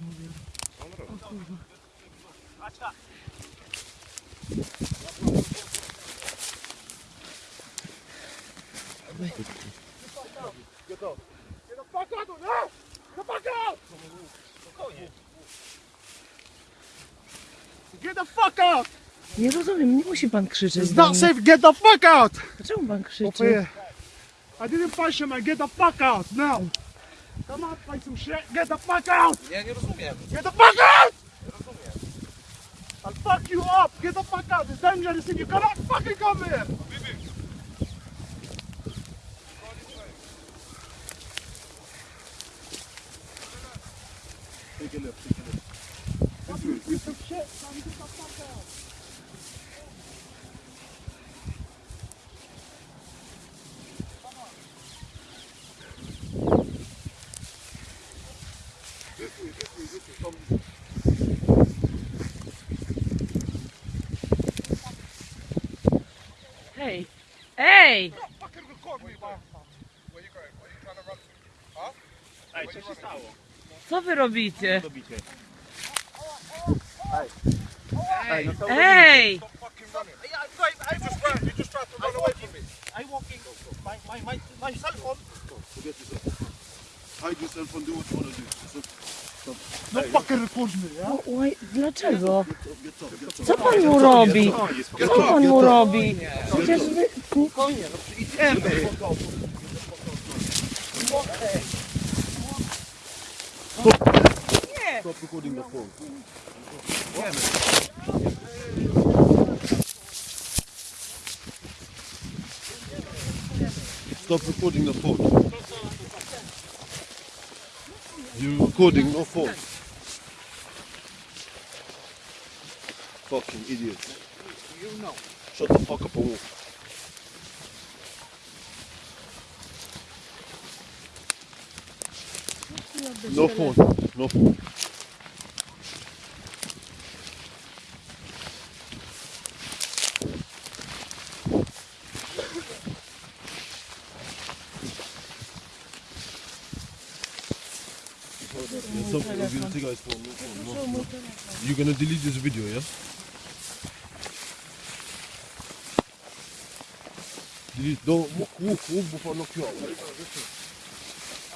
mówię. O kurwa. Get the fuck out! Get the fuck! Nie rozumiem, nie musi pan krzyczeć. It's not safe. Get the fuck out! Dlaczego pan krzyczy? I didn't punch him, man. Get the fuck out now. Come on, play some shit. Get the fuck out! Ja nie rozumiem. Get the fuck out! I'll fuck you up. Get the fuck out. It's dangerous and you cannot fucking come here. Take a take a left. Piece of shit. Get the fuck out. Hej! Ej! Fucking record me, man. Where you going? Where you trying to run? Huh? Ej, co się stało? Co wy robicie? Robicie. Hey, no Ej! Stop fucking running. You just ran. You just tried to run away from me. I walking. My, my, my, my cell phone. Forget yourself. Hide yourself and do what you want to do. Don't fucking record me, yeah? Oj, dlaczego? Co pan mu robi? Co pan mu robi? Przecież wy... Idziemy. Stop recording the phone. Stop recording the phone. You're recording no phone. Fucking idiots. You know. Shut the fuck up and walk. No phone. No phone. There's something I'm gonna take. You're gonna delete this video, yeah? Delete. Don't walk, walk before I knock you out.